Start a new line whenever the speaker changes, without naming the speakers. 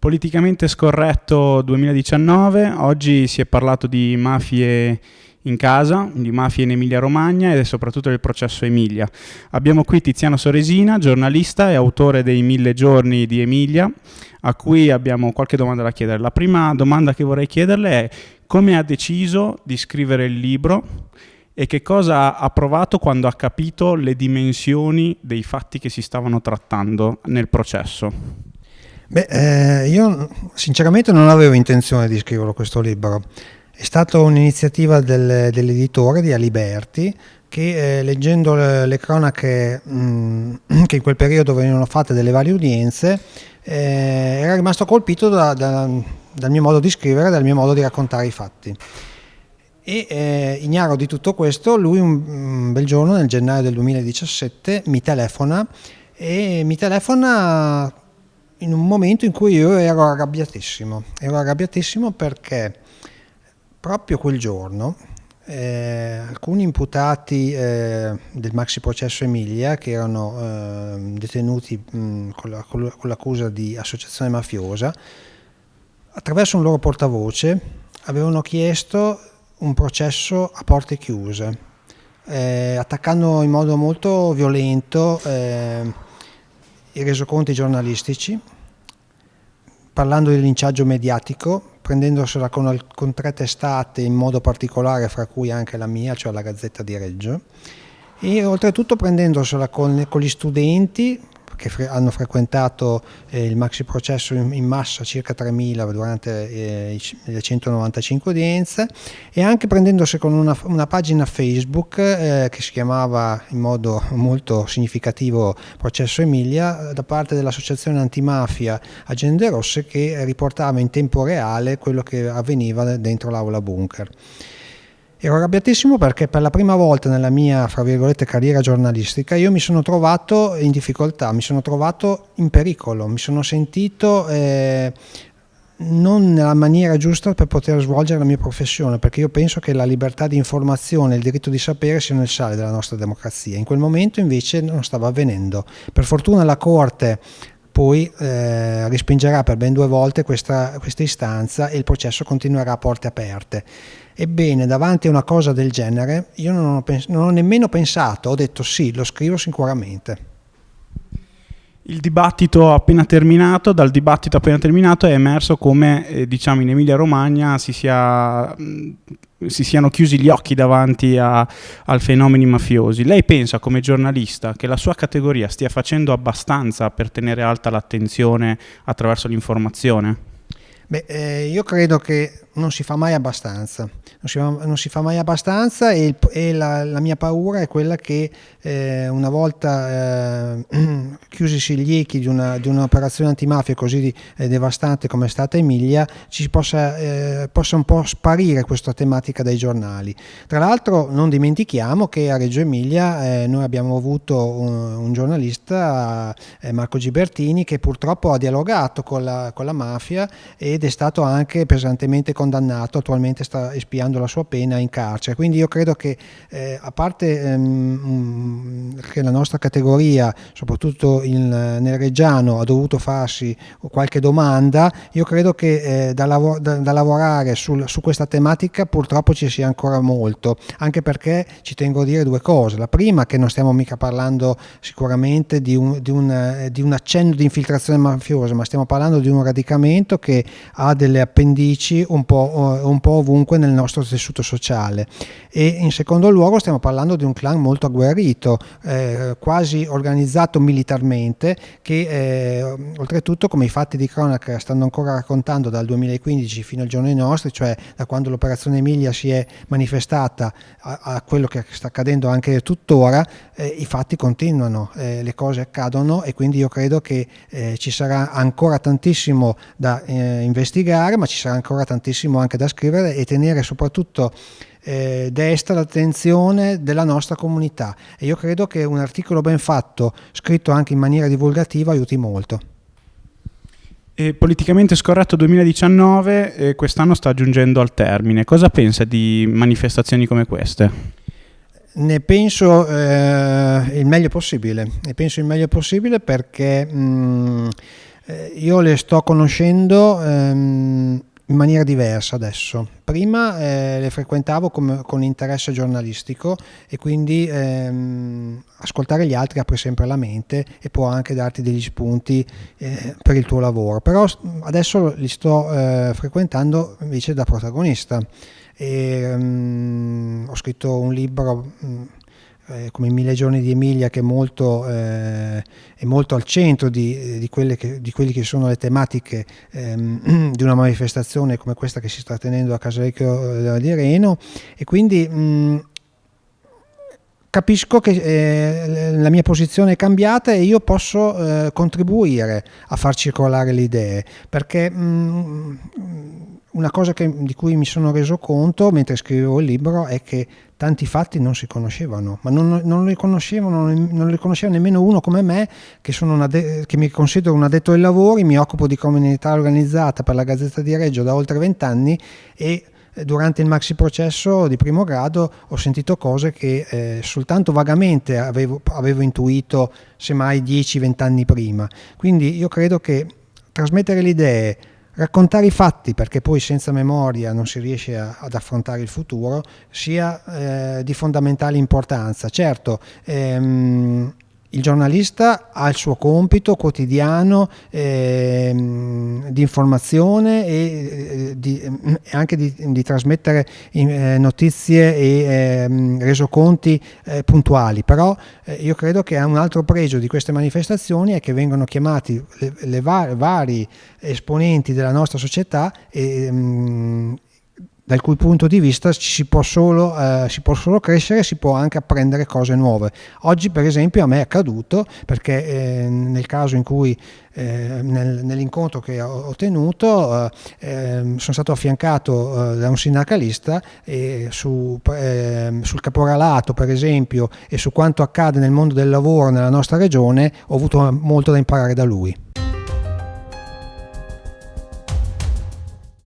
Politicamente scorretto 2019, oggi si è parlato di mafie in casa, di mafie in Emilia Romagna e soprattutto del processo Emilia. Abbiamo qui Tiziano Soresina, giornalista e autore dei Mille giorni di Emilia, a cui abbiamo qualche domanda da chiedere. La prima domanda che vorrei chiederle è come ha deciso di scrivere il libro e che cosa ha provato quando ha capito le dimensioni dei fatti che si stavano trattando nel processo.
Beh, eh, io sinceramente non avevo intenzione di scriverlo questo libro. È stata un'iniziativa del, dell'editore di Aliberti che eh, leggendo le, le cronache mh, mm, che in quel periodo venivano fatte delle varie udienze eh, era rimasto colpito da, da, dal mio modo di scrivere, dal mio modo di raccontare i fatti. E eh, ignaro di tutto questo, lui un, un bel giorno nel gennaio del 2017 mi telefona e mi telefona in un momento in cui io ero arrabbiatissimo, ero arrabbiatissimo perché proprio quel giorno eh, alcuni imputati eh, del maxi processo Emilia che erano eh, detenuti mh, con, la, l'accusa di associazione mafiosa, attraverso un loro portavoce avevano chiesto un processo a porte chiuse, eh, attaccando in modo molto violento eh, i resoconti giornalistici, parlando di linciaggio mediatico, prendendosela con, con tre testate in modo particolare, fra cui anche la mia, cioè la Gazzetta di Reggio, e oltretutto prendendosela con, con gli studenti, che fre hanno frequentato eh, il maxi processo in, in massa, circa 3.000 durante eh, le 195 udienze, e anche prendendosi con una, una pagina Facebook eh, che si chiamava in modo molto significativo Processo Emilia, da parte dell'associazione antimafia Agende Rosse che riportava in tempo reale quello che avveniva dentro l'aula bunker. Ero arrabbiatissimo perché per la prima volta nella mia, fra virgolette, carriera giornalistica io mi sono trovato in difficoltà, mi sono trovato in pericolo, mi sono sentito eh, non nella maniera giusta per poter svolgere la mia professione, perché io penso che la libertà di informazione e il diritto di sapere siano il sale della nostra democrazia. In quel momento invece non stava avvenendo. Per fortuna la Corte poi eh, respingerà per ben due volte questa, questa istanza e il processo continuerà a porte aperte. Ebbene, davanti a una cosa del genere, io non ho, non ho nemmeno pensato, ho detto sì, lo scrivo sicuramente.
Il dibattito appena terminato, dal dibattito appena terminato è emerso come eh, diciamo in Emilia Romagna si, sia, mh, si, siano chiusi gli occhi davanti a, al fenomeni mafiosi. Lei pensa come giornalista che la sua categoria stia facendo abbastanza per tenere alta l'attenzione attraverso l'informazione?
Beh, eh, io credo che non si fa mai abbastanza, non si fa, non si fa mai abbastanza e, e la, la, mia paura è quella che eh, una volta eh, chiusisi gli echi di, un'operazione antimafia così eh, devastante come è stata Emilia, ci possa, eh, possa, un po' sparire questa tematica dai giornali. Tra l'altro non dimentichiamo che a Reggio Emilia eh, noi abbiamo avuto un, un giornalista, Marco Gibertini, che purtroppo ha dialogato con la, con la mafia ed è stato anche pesantemente condannato, attualmente sta espiando la sua pena in carcere. Quindi io credo che eh, a parte ehm, che la nostra categoria, soprattutto in, nel Reggiano, ha dovuto farsi qualche domanda, io credo che eh, da, lav da, da, lavorare sul, su questa tematica purtroppo ci sia ancora molto, anche perché ci tengo a dire due cose. La prima che non stiamo mica parlando sicuramente di un, di un, eh, di un accenno di infiltrazione mafiosa, ma stiamo parlando di un radicamento che ha delle appendici un po', un po', ovunque nel nostro tessuto sociale e in secondo luogo stiamo parlando di un clan molto agguerrito, eh, quasi organizzato militarmente che eh, oltretutto come i fatti di cronaca stanno ancora raccontando dal 2015 fino al giorno dei nostri, cioè da quando l'operazione Emilia si è manifestata a, a quello che sta accadendo anche tuttora, eh, i fatti continuano, eh, le cose accadono e quindi io credo che eh, ci sarà ancora tantissimo da eh, investigare ma ci sarà ancora tantissimo anche da scrivere e tenere soprattutto eh, desta l'attenzione della nostra comunità e io credo che un articolo ben fatto, scritto anche in maniera divulgativa, aiuti molto.
E politicamente scorretto 2019 eh, quest'anno sta giungendo al termine. Cosa pensa di manifestazioni come queste?
Ne penso eh, il meglio possibile, ne penso il meglio possibile perché mh, eh, io le sto conoscendo ehm, in maniera diversa adesso. Prima eh, le frequentavo come, con interesse giornalistico e quindi ehm, ascoltare gli altri apre sempre la mente e può anche darti degli spunti eh, per il tuo lavoro. Però adesso li sto eh, frequentando invece da protagonista. E, um, ho scritto un libro um, eh, come i Mille giorni di Emilia che è molto, eh, è molto al centro di, di, quelle che, di quelle che sono le tematiche ehm, di una manifestazione come questa che si sta tenendo a Casalecchio di Reno. E quindi mh, capisco che eh, la mia posizione è cambiata e io posso eh, contribuire a far circolare le idee perché mh, una cosa che, di cui mi sono reso conto mentre scrivevo il libro è che tanti fatti non si conoscevano, ma non, non, li, conoscevano, non li conosceva nemmeno uno come me, che, de- che, mi considero un addetto ai lavori, mi occupo di comunità organizzata per la Gazzetta di Reggio da oltre vent'anni e eh, durante il maxi processo di primo grado ho sentito cose che eh, soltanto vagamente avevo, avevo intuito semmai 10-20 anni prima. Quindi io credo che trasmettere le idee, raccontare i fatti, perché poi senza memoria non si riesce a, ad affrontare il futuro, sia eh, di fondamentale importanza. Certo, ehm, il giornalista ha il suo compito quotidiano eh, di informazione e eh, di, anche di, di trasmettere eh, notizie e ehm, resoconti eh, puntuali, però eh, io credo che un altro pregio di queste manifestazioni è che vengono chiamati le, le var vari esponenti della nostra società e, ehm, dal cui punto di vista si può, solo, eh, si può solo crescere, si può anche apprendere cose nuove. Oggi per esempio a me è accaduto perché eh, nel caso in cui eh, nel, nell'incontro che ho, tenuto eh, ehm, sono stato affiancato eh, da un sindacalista e su, ehm, sul caporalato per esempio e su quanto accade nel mondo del lavoro nella nostra regione ho avuto molto da imparare da lui.